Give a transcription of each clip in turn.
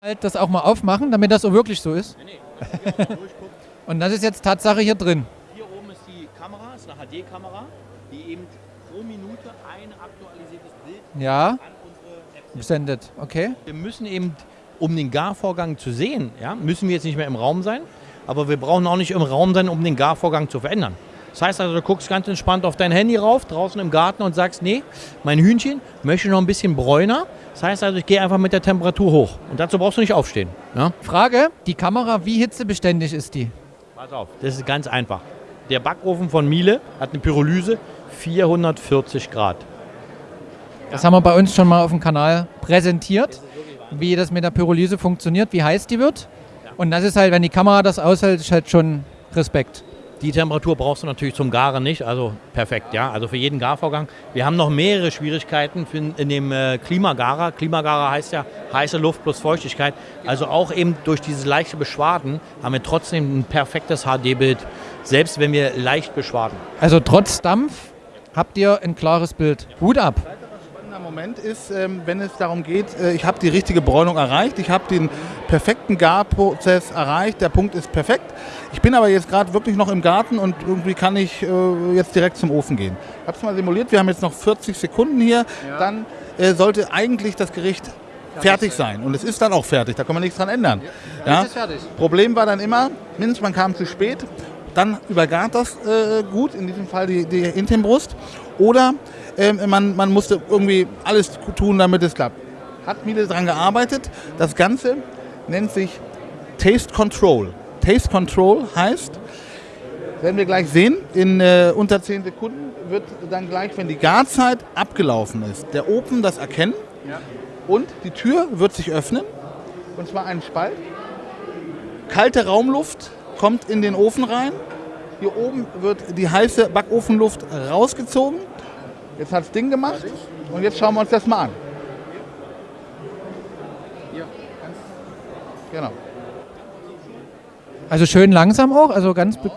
halt das auch mal aufmachen, damit das so wirklich so ist. Und das ist jetzt Tatsache hier drin. Hier oben ist die Kamera, ist eine HD-Kamera, die eben pro Minute ein aktualisiertes Bild Ja, an unsere App sendet. Okay. Wir müssen eben, um den Garvorgang zu sehen, ja, müssen wir jetzt nicht mehr im Raum sein, aber wir brauchen auch nicht im Raum sein, um den Garvorgang zu verändern. Das heißt also, du guckst ganz entspannt auf dein Handy rauf, draußen im Garten und sagst, nee, mein Hühnchen möchte noch ein bisschen bräuner. Das heißt also, ich gehe einfach mit der Temperatur hoch. Und dazu brauchst du nicht aufstehen. Ja? Frage, die Kamera, wie hitzebeständig ist die? Pass auf, das ist ganz einfach. Der Backofen von Miele hat eine Pyrolyse 440 Grad. Das haben wir bei uns schon mal auf dem Kanal präsentiert, wie das mit der Pyrolyse funktioniert, wie heiß die wird. Und das ist halt, wenn die Kamera das aushält, ist halt schon Respekt. Die Temperatur brauchst du natürlich zum Garen nicht, also perfekt, ja. Also für jeden Garvorgang. Wir haben noch mehrere Schwierigkeiten in dem äh, Klimagarer. Klimagarer heißt ja heiße Luft plus Feuchtigkeit. Also auch eben durch dieses leichte Beschwaden haben wir trotzdem ein perfektes HD-Bild, selbst wenn wir leicht beschwaden. Also trotz Dampf habt ihr ein klares Bild. Hut ab. Moment ist, ähm, wenn es darum geht, äh, ich habe die richtige Bräunung erreicht, ich habe den perfekten Garprozess erreicht, der Punkt ist perfekt. Ich bin aber jetzt gerade wirklich noch im Garten und irgendwie kann ich äh, jetzt direkt zum Ofen gehen. Ich habe es mal simuliert, wir haben jetzt noch 40 Sekunden hier, dann äh, sollte eigentlich das Gericht fertig sein. Und es ist dann auch fertig, da kann man nichts dran ändern. Ja, fertig. Problem war dann immer, mindestens man kam zu spät, dann übergart das äh, gut, in diesem Fall die, die Intimbrust. Oder man, man musste irgendwie alles tun, damit es klappt. Hat Miele daran gearbeitet. Das Ganze nennt sich Taste Control. Taste Control heißt, werden wir gleich sehen, in äh, unter 10 Sekunden wird dann gleich, wenn die Garzeit abgelaufen ist, der Ofen das erkennen und die Tür wird sich öffnen. Und zwar ein Spalt. Kalte Raumluft kommt in den Ofen rein. Hier oben wird die heiße Backofenluft rausgezogen. Jetzt hat es Ding gemacht und jetzt schauen wir uns das mal an. Genau. Also schön langsam auch, also ganz. be-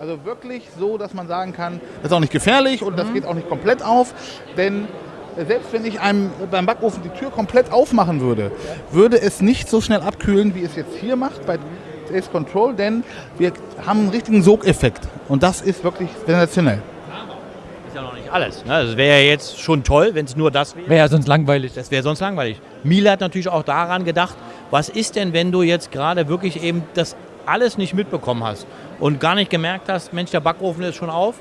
Also wirklich so, dass man sagen kann, das ist auch nicht gefährlich und das geht auch nicht komplett auf. Denn selbst wenn ich einem beim Backofen die Tür komplett aufmachen würde, würde es nicht so schnell abkühlen, wie es jetzt hier macht bei Taste Control, denn wir haben einen richtigen Sogeffekt. Und das ist wirklich sensationell. Ist ja noch nicht alles. Ne? Das wäre ja jetzt schon toll, wenn es nur das wäre. Wäre ja sonst langweilig. Das wäre sonst langweilig. Miele hat natürlich auch daran gedacht, was ist denn, wenn du jetzt gerade wirklich eben das alles nicht mitbekommen hast und gar nicht gemerkt hast, Mensch, der Backofen ist schon auf.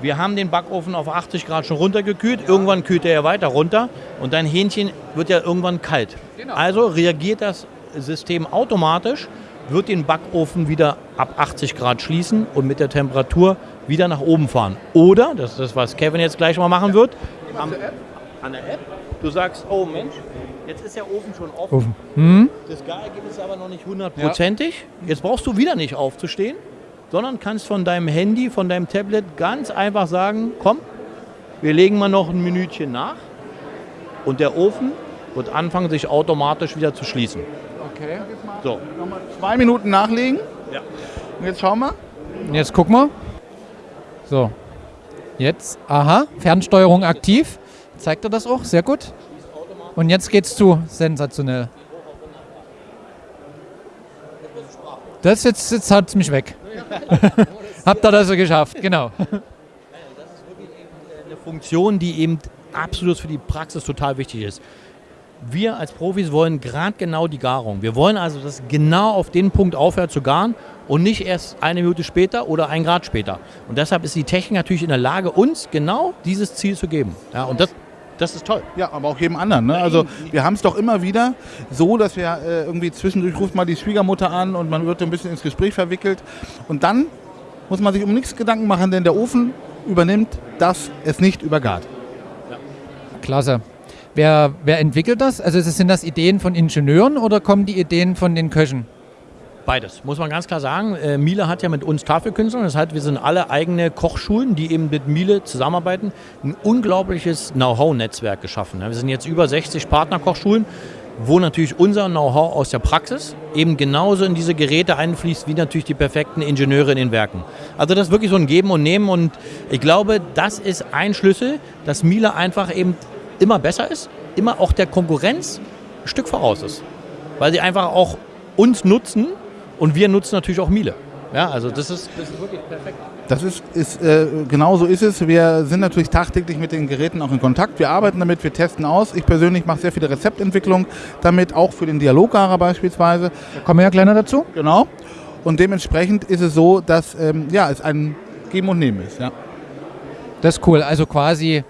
Wir haben den Backofen auf 80 Grad schon runtergekühlt. Irgendwann kühlt er ja weiter runter und dein Hähnchen wird ja irgendwann kalt. Also reagiert das System automatisch, wird den Backofen wieder ab 80 Grad schließen und mit der Temperatur wieder nach oben fahren. Oder, das ist das, was Kevin jetzt gleich mal machen wird, am, an der App, du sagst, oh Mensch, jetzt ist der Ofen schon offen. Ofen. Hm? Das Garergebnis ist aber noch nicht hundertprozentig. Jetzt brauchst du wieder nicht aufzustehen, sondern kannst von deinem Handy, von deinem Tablet ganz einfach sagen, komm, wir legen mal noch ein Minütchen nach und der Ofen wird anfangen, sich automatisch wieder zu schließen. Okay. So, Nochmal zwei Minuten nachlegen. Ja. Und jetzt schauen wir. Jetzt guck mal. So. Jetzt, aha, Fernsteuerung aktiv. Zeigt er das auch? Sehr gut. Und jetzt geht's zu. Sensationell. Das jetzt, jetzt hat mich weg. Habt ihr das so geschafft, genau. eine Funktion, die eben absolut für die Praxis total wichtig ist. Wir als Profis wollen gerade genau die Garung. Wir wollen also, dass genau auf den Punkt aufhört zu garen und nicht erst eine Minute später oder ein Grad später. Und deshalb ist die Technik natürlich in der Lage, uns genau dieses Ziel zu geben. Ja, und das, das ist toll. Ja, aber auch jedem anderen. Ne? Also wir haben es doch immer wieder so, dass wir äh, irgendwie zwischendurch ruft mal die Schwiegermutter an und man wird ein bisschen ins Gespräch verwickelt. Und dann muss man sich um nichts Gedanken machen, denn der Ofen übernimmt, dass es nicht übergart. Klasse. Wer, wer entwickelt das? Also sind das Ideen von Ingenieuren oder kommen die Ideen von den Köchen? Beides, muss man ganz klar sagen. Äh, Miele hat ja mit uns Tafelkünstlern, das heißt, wir sind alle eigene Kochschulen, die eben mit Miele zusammenarbeiten, ein unglaubliches Know-how-Netzwerk geschaffen. Wir sind jetzt über 60 Partnerkochschulen, wo natürlich unser Know-how aus der Praxis eben genauso in diese Geräte einfließt, wie natürlich die perfekten Ingenieure in den Werken. Also das ist wirklich so ein Geben und Nehmen und ich glaube, das ist ein Schlüssel, dass Miele einfach eben immer besser ist, immer auch der Konkurrenz ein Stück voraus ist. weil sie einfach auch uns nutzen und wir nutzen natürlich auch Miele. Ja, also das ist, das ist wirklich perfekt. Das ist, ist äh, genau so ist es. Wir sind natürlich tagtäglich mit den Geräten auch in Kontakt. Wir arbeiten damit, wir testen aus. Ich persönlich mache sehr viele Rezeptentwicklung damit, auch für den Dialoggarer beispielsweise. Da kommen wir ja kleiner dazu. Genau. Und dementsprechend ist es so, dass ähm, ja, es ein Geben und Nehmen ist. Ja. Das ist cool. Also quasi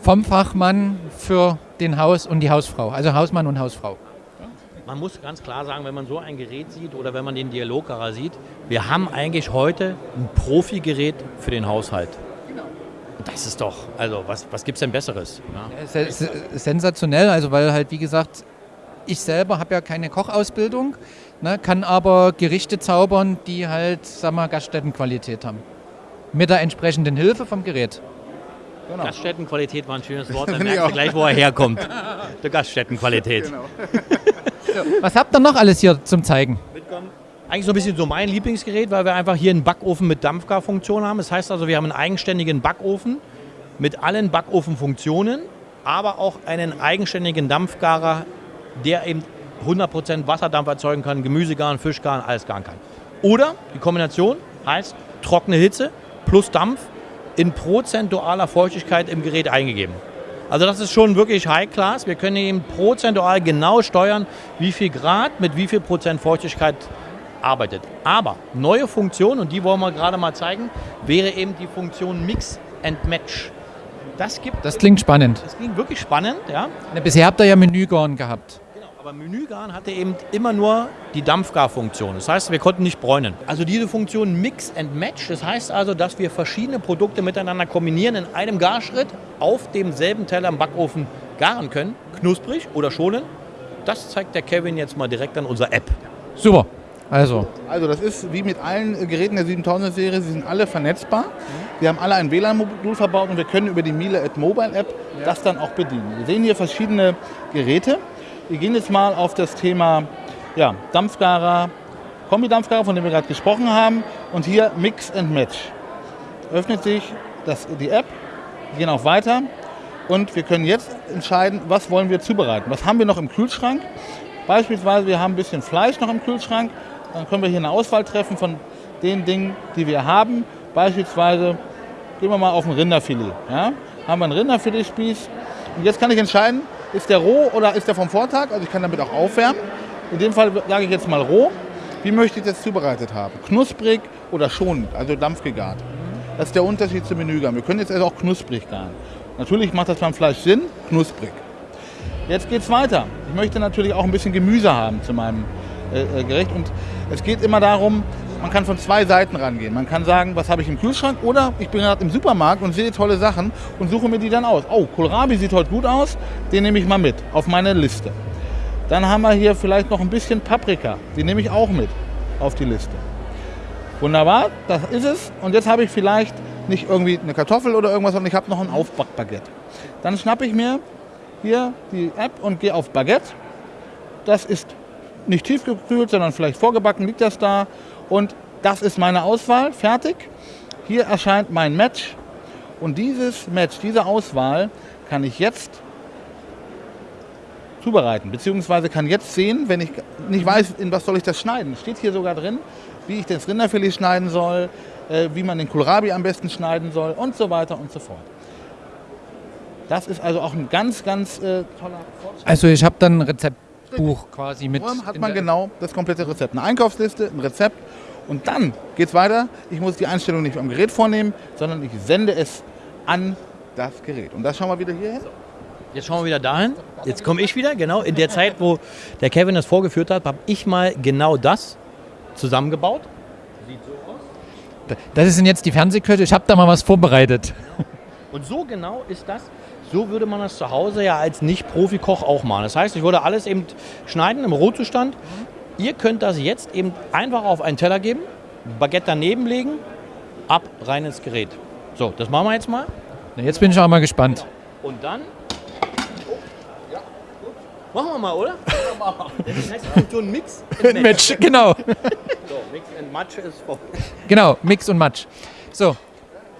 vom Fachmann für den Haus und die Hausfrau. Also Hausmann und Hausfrau. Man muss ganz klar sagen, wenn man so ein Gerät sieht oder wenn man den Dialoggarer sieht, wir haben eigentlich heute ein Profi-Gerät für den Haushalt. Das ist doch, also was, was gibt es denn Besseres? Ja. Se- se- Sensationell, also weil halt wie gesagt, ich selber habe ja keine Kochausbildung, ne, kann aber Gerichte zaubern, die halt, sag mal, Gaststättenqualität haben. Mit der entsprechenden Hilfe vom Gerät. Genau. Gaststättenqualität war ein schönes Wort, dann merkst du gleich, wo er herkommt. Der Gaststättenqualität. Was habt ihr noch alles hier zum Zeigen? Eigentlich so ein bisschen so mein Lieblingsgerät, weil wir einfach hier einen Backofen mit Dampfgarfunktion haben. Das heißt also, wir haben einen eigenständigen Backofen mit allen Backofenfunktionen, aber auch einen eigenständigen Dampfgarer, der eben 100% Wasserdampf erzeugen kann, Gemüse garen, Fisch garen, alles garen kann. Oder die Kombination heißt trockene Hitze plus Dampf in prozentualer Feuchtigkeit im Gerät eingegeben. Also das ist schon wirklich High Class. Wir können eben prozentual genau steuern, wie viel Grad mit wie viel Prozent Feuchtigkeit arbeitet. Aber neue Funktion, und die wollen wir gerade mal zeigen, wäre eben die Funktion Mix and Match. Das gibt, Das klingt spannend. das klingt wirklich spannend, ja. Bisher habt ihr ja Menügarn gehabt. Aber Menügarn hatte eben immer nur die Dampfgarfunktion. Das heißt, wir konnten nicht bräunen. Also diese Funktion Mix and Match, das heißt also, dass wir verschiedene Produkte miteinander kombinieren in einem Garschritt auf demselben Teller im Backofen garen können, knusprig oder schonen. Das zeigt der Kevin jetzt mal direkt an unserer App. Super. Also, Also das ist wie mit allen äh, Geräten der 7000er Serie, sie sind alle vernetzbar. Wir haben alle ein WLAN-Modul verbaut und wir können über die Miele at Mobile App das dann auch bedienen. Wir sehen hier verschiedene Geräte. Wir gehen jetzt mal auf das Thema ja, Dampfgarer, Kombi-Dampfgarer, von dem wir gerade gesprochen haben. Und hier Mix and Match. Öffnet sich das, die App, wir gehen auch weiter und wir können jetzt entscheiden, was wollen wir zubereiten. Was haben wir noch im Kühlschrank? Beispielsweise, wir haben ein bisschen Fleisch noch im Kühlschrank. Dann können wir hier eine Auswahl treffen von den Dingen, die wir haben. Beispielsweise gehen wir mal auf ein Rinderfilet. Ja? Haben wir einen Rinderfiletspieß. Und jetzt kann ich entscheiden, ist der roh oder ist der vom Vortag? Also ich kann damit auch aufwärmen. In dem Fall sage ich jetzt mal roh. Wie möchte ich das zubereitet haben? Knusprig oder schonend, also dampfgegart. Das ist der Unterschied zum Menügaren. Wir können jetzt also auch knusprig garen. Natürlich macht das beim Fleisch Sinn, knusprig. Jetzt geht es weiter. Ich möchte natürlich auch ein bisschen Gemüse haben zu meinem äh, äh, Gericht. Und es geht immer darum, man kann von zwei Seiten rangehen. Man kann sagen, was habe ich im Kühlschrank oder ich bin gerade im Supermarkt und sehe tolle Sachen und suche mir die dann aus. Oh, Kohlrabi sieht heute gut aus, den nehme ich mal mit auf meine Liste. Dann haben wir hier vielleicht noch ein bisschen Paprika, die nehme ich auch mit auf die Liste. Wunderbar, das ist es. Und jetzt habe ich vielleicht nicht irgendwie eine Kartoffel oder irgendwas, sondern ich habe noch ein Aufbackbaguette. Dann schnappe ich mir hier die App und gehe auf Baguette. Das ist nicht tiefgekühlt, sondern vielleicht vorgebacken liegt das da. Und das ist meine Auswahl, fertig. Hier erscheint mein Match. Und dieses Match, diese Auswahl kann ich jetzt zubereiten. Beziehungsweise kann jetzt sehen, wenn ich nicht weiß, in was soll ich das schneiden. Steht hier sogar drin, wie ich das Rinderfilet schneiden soll, äh, wie man den Kohlrabi am besten schneiden soll und so weiter und so fort. Das ist also auch ein ganz, ganz äh, toller Fortschritt. also ich habe dann ein Rezeptbuch quasi mit. Hat man genau das komplette Rezept. Eine Einkaufsliste, ein Rezept und dann geht es weiter. Ich muss die Einstellung nicht am Gerät vornehmen, sondern ich sende es an das Gerät. Und das schauen wir wieder hier hin. Jetzt schauen wir wieder dahin. Jetzt komme ich wieder, genau. In der Zeit, wo der Kevin das vorgeführt hat, habe ich mal genau das zusammengebaut. Das sind jetzt die Fernsehköche. Ich habe da mal was vorbereitet. Und so genau ist das. So würde man das zu Hause ja als Nicht-Profi-Koch auch machen. Das heißt, ich würde alles eben schneiden im Rohzustand. Ihr könnt das jetzt eben einfach auf einen Teller geben, Baguette daneben legen, ab rein ins Gerät. So, das machen wir jetzt mal. Na, Jetzt bin ich auch mal gespannt. Und dann. Machen wir mal, oder? Das heißt Funktion Mix and Match, genau. So, Mix and Match ist vorbei. Genau, Mix und Match. So,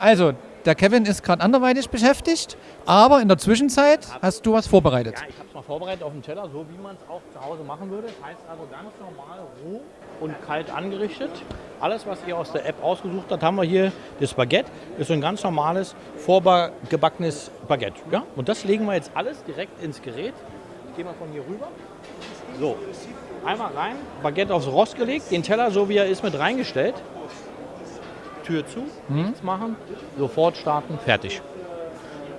also der Kevin ist gerade anderweitig beschäftigt, aber in der Zwischenzeit hast du was vorbereitet. Ja, ich habe es mal vorbereitet auf dem Teller, so wie man es auch zu Hause machen würde. Das heißt also ganz normal roh und kalt angerichtet. Alles, was ihr aus der App ausgesucht habt, haben wir hier. Das Baguette ist so ein ganz normales, vorgebackenes Baguette. Ja? Und das legen wir jetzt alles direkt ins Gerät. Ich gehe mal von hier rüber. So, einmal rein, Baguette aufs Rost gelegt, den Teller, so wie er ist, mit reingestellt. Tür zu, nichts machen, sofort starten, fertig.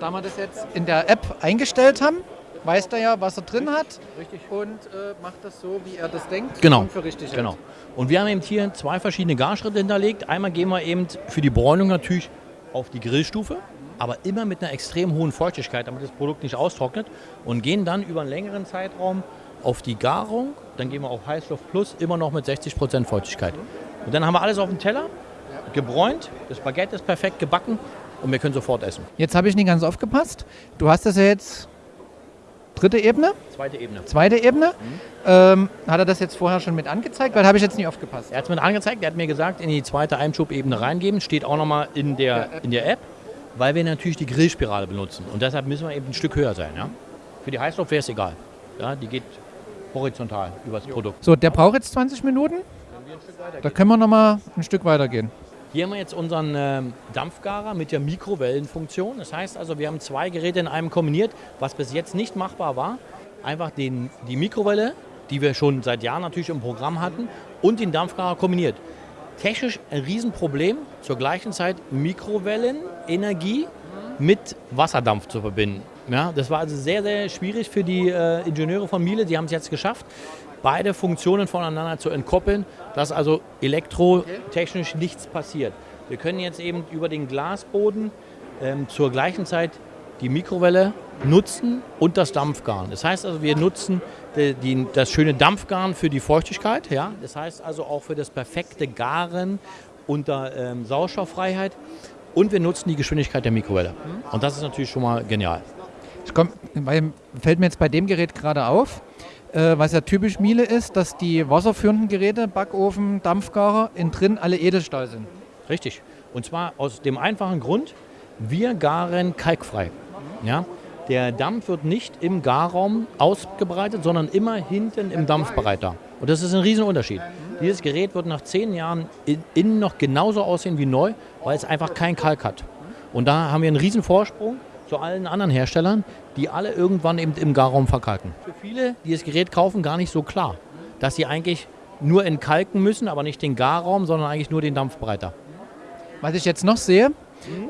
Da wir das jetzt in der App eingestellt haben, weiß er ja, was er drin hat Richtig. und äh, macht das so, wie er das denkt Genau. und für richtig. Genau. Und wir haben eben hier zwei verschiedene Garschritte hinterlegt. Einmal gehen wir eben für die Bräunung natürlich auf die Grillstufe, aber immer mit einer extrem hohen Feuchtigkeit, damit das Produkt nicht austrocknet. Und gehen dann über einen längeren Zeitraum auf die Garung. Dann gehen wir auf Heißluft Plus, immer noch mit 60% Feuchtigkeit. Und dann haben wir alles auf dem Teller, gebräunt. Das Baguette ist perfekt gebacken und wir können sofort essen. Jetzt habe ich nicht ganz aufgepasst. Du hast das ja jetzt dritte Ebene, Zweite Ebene. zweite Ebene. Ähm, hat er das jetzt vorher schon mit angezeigt? Weil habe ich jetzt nicht aufgepasst. Er hat es mir angezeigt, er hat mir gesagt, in die zweite Einschubebene reingeben, steht auch nochmal in der, in der App, weil wir natürlich die Grillspirale benutzen. Und deshalb müssen wir eben ein Stück höher sein. Ja? Für die Heißluft wäre es egal. Ja, die geht horizontal über das Produkt. So, der braucht jetzt 20 Minuten. Da können wir noch mal ein Stück weitergehen. Hier haben wir jetzt unseren ähm, Dampfgarer mit der Mikrowellenfunktion. Das heißt also, wir haben zwei Geräte in einem kombiniert, was bis jetzt nicht machbar war. Einfach den, die Mikrowelle, die wir schon seit Jahren natürlich im Programm hatten, und den Dampfgarer kombiniert. Technisch ein Riesenproblem, zur gleichen Zeit Mikrowellenenergie mit Wasserdampf zu verbinden. Ja, das war also sehr, sehr schwierig für die äh, Ingenieure von Miele. Die haben es jetzt geschafft, beide Funktionen voneinander zu entkoppeln, dass also elektrotechnisch nichts passiert. Wir können jetzt eben über den Glasboden ähm, zur gleichen Zeit die Mikrowelle nutzen und das Dampfgarn. Das heißt also, wir nutzen die, die, das schöne Dampfgarn für die Feuchtigkeit. Ja? Das heißt also auch für das perfekte Garen unter ähm, Sauerstofffreiheit. Und wir nutzen die Geschwindigkeit der Mikrowelle. Und das ist natürlich schon mal genial. Ich komm, weil fällt mir jetzt bei dem Gerät gerade auf, äh, was ja typisch Miele ist, dass die wasserführenden Geräte, Backofen, Dampfgarer, innen drin alle Edelstahl sind. Richtig. Und zwar aus dem einfachen Grund, wir garen kalkfrei. Ja? Der Dampf wird nicht im Garraum ausgebreitet, sondern immer hinten im Dampfbereiter. Und das ist ein Riesenunterschied. Dieses Gerät wird nach zehn Jahren in, innen noch genauso aussehen wie neu, weil es einfach kein Kalk hat. Und da haben wir einen riesen Vorsprung zu allen anderen Herstellern, die alle irgendwann eben im Garraum verkalken. Für viele, die das Gerät kaufen, gar nicht so klar, dass sie eigentlich nur entkalken müssen, aber nicht den Garraum, sondern eigentlich nur den Dampfbereiter. Was ich jetzt noch sehe,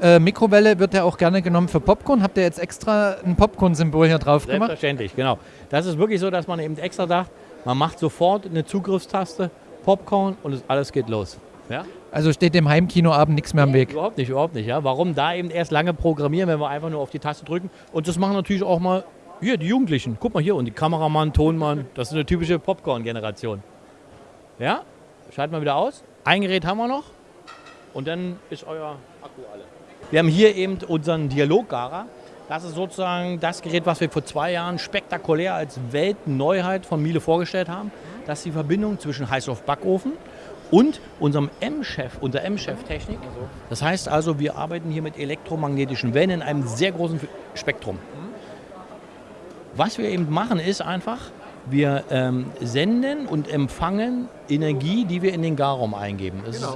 äh, Mikrowelle wird ja auch gerne genommen für Popcorn. Habt ihr jetzt extra ein Popcorn-Symbol hier drauf gemacht? Selbstverständlich, genau. Das ist wirklich so, dass man eben extra sagt, man macht sofort eine Zugriffstaste, Popcorn und es, alles geht los. Ja? Also steht dem Heimkinoabend nichts mehr am Weg. Überhaupt nicht, überhaupt nicht. Ja? Warum da eben erst lange programmieren, wenn wir einfach nur auf die Taste drücken? Und das machen natürlich auch mal hier die Jugendlichen. Guck mal hier und die Kameramann, Tonmann, das ist eine typische Popcorn-Generation. Ja? Schalten wir wieder aus. Ein Gerät haben wir noch und dann ist euer Akku alle. Wir haben hier eben unseren Dialoggarer. Das ist sozusagen das Gerät, was wir vor zwei Jahren spektakulär als Weltneuheit von Miele vorgestellt haben. Das ist die Verbindung zwischen Heißluftbackofen und unserem M-Chef, unserer M-Chef-Technik. Das heißt also, wir arbeiten hier mit elektromagnetischen Wellen in einem sehr großen Spektrum. Was wir eben machen, ist einfach, wir ähm, senden und empfangen Energie, die wir in den Garraum eingeben. Ist,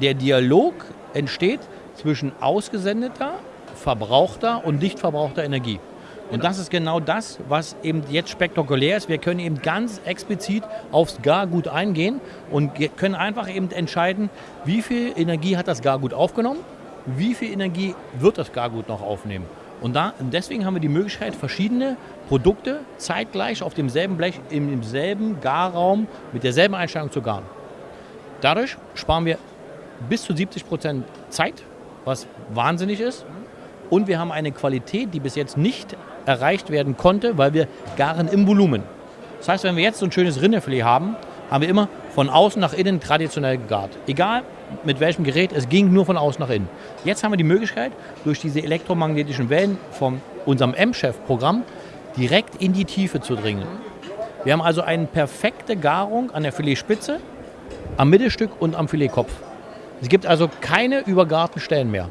der Dialog entsteht zwischen ausgesendeter, verbrauchter und nicht verbrauchter Energie. Und das ist genau das, was eben jetzt spektakulär ist. Wir können eben ganz explizit aufs Gargut eingehen und können einfach eben entscheiden, wie viel Energie hat das Gargut aufgenommen, wie viel Energie wird das Gargut noch aufnehmen. Und da, deswegen haben wir die Möglichkeit, verschiedene Produkte zeitgleich auf demselben Blech, in demselben Garraum mit derselben Einstellung zu garen. Dadurch sparen wir bis zu 70 Prozent Zeit, was wahnsinnig ist. Und wir haben eine Qualität, die bis jetzt nicht erreicht werden konnte, weil wir garen im Volumen. Das heißt, wenn wir jetzt so ein schönes Rinderfilet haben, haben wir immer von außen nach innen traditionell gegart. Egal mit welchem Gerät, es ging nur von außen nach innen. Jetzt haben wir die Möglichkeit, durch diese elektromagnetischen Wellen von unserem M-Chef-Programm direkt in die Tiefe zu dringen. Wir haben also eine perfekte Garung an der Filetspitze, am Mittelstück und am Filetkopf. Es gibt also keine übergarten Stellen mehr.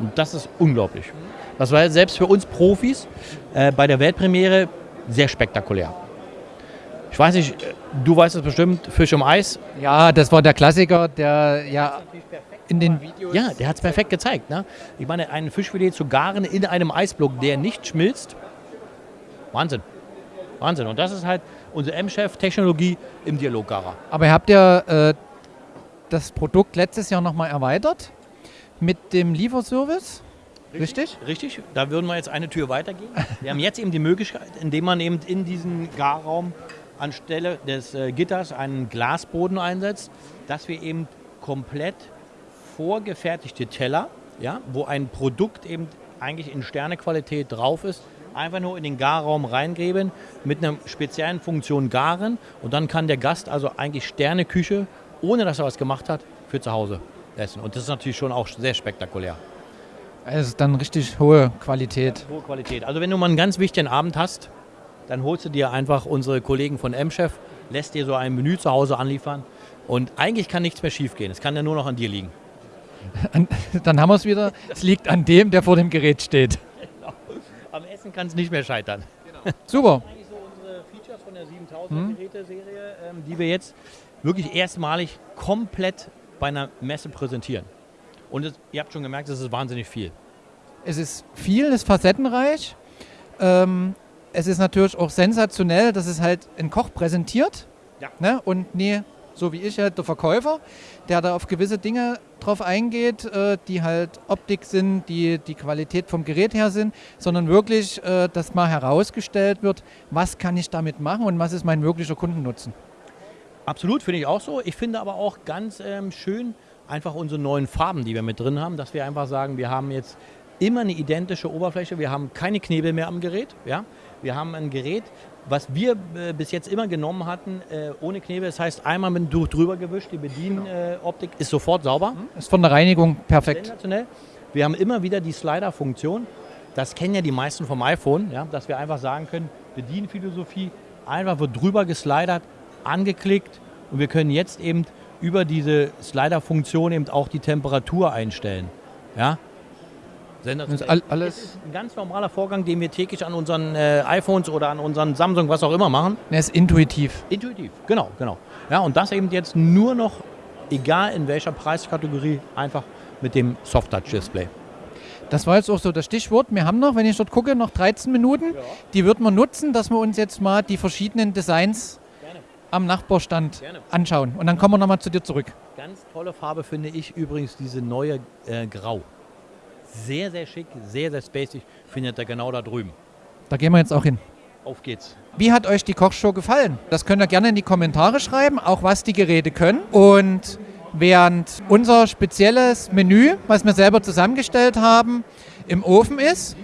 Und das ist unglaublich. Das war selbst für uns Profis äh, bei der Weltpremiere sehr spektakulär. Ich weiß nicht, äh, du weißt es bestimmt, Fisch um Eis. Ja, das war der Klassiker, der ja in den Videos. Ja, der hat es perfekt gezeigt. Ne? Ich meine, ein Fischfilet zu garen in einem Eisblock, der nicht schmilzt. Wahnsinn. Wahnsinn. Und das ist halt unsere M-Chef-Technologie im Dialoggarer. Aber ihr habt ja äh, das Produkt letztes Jahr nochmal erweitert mit dem Lieferservice. Richtig? Richtig. Da würden wir jetzt eine Tür weitergehen. Wir haben jetzt eben die Möglichkeit, indem man eben in diesen Garraum anstelle des äh, Gitters einen Glasboden einsetzt, dass wir eben komplett vorgefertigte Teller, ja, wo ein Produkt eben eigentlich in Sternequalität drauf ist, einfach nur in den Garraum reingeben, mit einer speziellen Funktion garen und dann kann der Gast also eigentlich Sterneküche, ohne dass er was gemacht hat, für zu Hause essen. Und das ist natürlich schon auch sehr spektakulär. Es ist dann richtig hohe Qualität. Hohe Qualität. Also wenn du mal einen ganz wichtigen Abend hast, dann holst du dir einfach unsere Kollegen von M-Chef, lässt dir so ein Menü zu Hause anliefern und eigentlich kann nichts mehr schief gehen. Es kann ja nur noch an dir liegen. Dann haben wir es wieder. Es liegt an dem, der vor dem Gerät steht. Genau. Am Essen kann es nicht mehr scheitern. Genau. Super. Eigentlich so unsere Features von der 7000 hm? Ähm, die wir jetzt wirklich erstmalig komplett bei einer Messe präsentieren. Und es, ihr habt schon gemerkt, es ist wahnsinnig viel. Es ist viel, es ist facettenreich. Ähm, es ist natürlich auch sensationell, dass es halt ein Koch präsentiert. Ja. Ne? Und nie so wie ich halt der Verkäufer, der da auf gewisse Dinge drauf eingeht, äh, die halt Optik sind, die die Qualität vom Gerät her sind, sondern wirklich, äh, dass mal herausgestellt wird, was kann ich damit machen und was ist mein wirklicher Kundennutzen. Absolut, finde ich auch so. Ich finde aber auch ganz ähm, schön einfach unsere neuen Farben, die wir mit drin haben, dass wir einfach sagen, wir haben jetzt immer eine identische Oberfläche, wir haben keine Knebel mehr am Gerät. Ja? Wir haben ein Gerät, was wir äh, bis jetzt immer genommen hatten, äh, ohne Knebel. Das heißt, einmal mit dem Tuch drüber gewischt, die Bedienoptik äh, ist sofort sauber. Mhm. Ist von der Reinigung perfekt. Sensationell. Wir haben immer wieder die Slider-Funktion. Das kennen ja die meisten vom iPhone, ja? dass wir einfach sagen können, Bedienphilosophie, einfach wird drüber geslidert, angeklickt und wir können jetzt eben über diese Slider-Funktion eben auch die Temperatur einstellen. Ja? Sensationell. alles es ist ein ganz normaler Vorgang, den wir täglich an unseren äh, iPhones oder an unseren Samsung, was auch immer machen. Er ist intuitiv. Intuitiv, genau, genau. Ja, und das eben jetzt nur noch, egal in welcher Preiskategorie, einfach mit dem Soft-Touch-Display. Das war jetzt auch so das Stichwort. Wir haben noch, wenn ich dort gucke, noch 13 Minuten. Ja. Die würden wir nutzen, dass wir uns jetzt mal die verschiedenen Designs. Am Nachbarstand Gerne. anschauen. Und dann kommen wir nochmal zu dir zurück. Ganz tolle Farbe finde ich übrigens diese neue äh, Grau. Sehr, sehr schick, sehr, sehr spacig. Findet ihr genau da drüben. Da gehen wir jetzt auch hin. Auf geht's. Wie hat euch die Kochshow gefallen? Das könnt ihr gerne in die Kommentare schreiben, auch was die Geräte können. Und während unser spezielles Menü, was wir selber zusammengestellt haben, im Ofen ist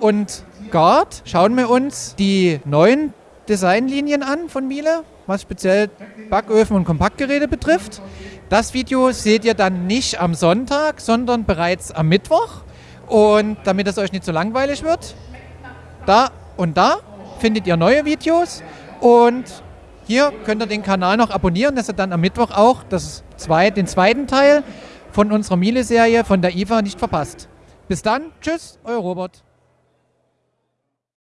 und Guard, schauen wir uns die neuen Designlinien an von Miele, was speziell Backöfen und Kompaktgeräte betrifft. Das Video seht ihr dann nicht am Sonntag, sondern bereits am Mittwoch. Und damit es euch nicht so langweilig wird, da und da findet ihr neue Videos. Und hier könnt ihr den Kanal noch abonnieren, dass ihr dann am Mittwoch auch das zwei, den zweiten Teil von unserer Miele-Serie von der IFA nicht verpasst. Bis dann, tschüss, euer Robert.